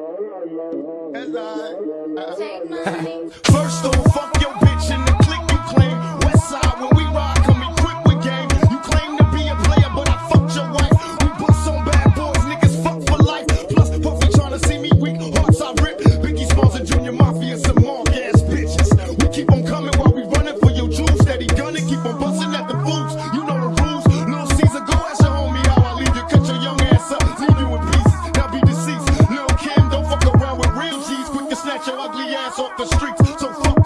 Uh-huh. First off, fuck your bitch in the click you claim. West side, when we ride, come equipped with game. You claim to be a player, but I fucked your wife. We bust on bad boys, niggas fuck for life. Plus, Puffy tryna see me weak, hearts I rip. Biggie Smalls and Junior Mafia, some mark ass bitches. We keep on coming while we your ugly ass off the streets. So fuck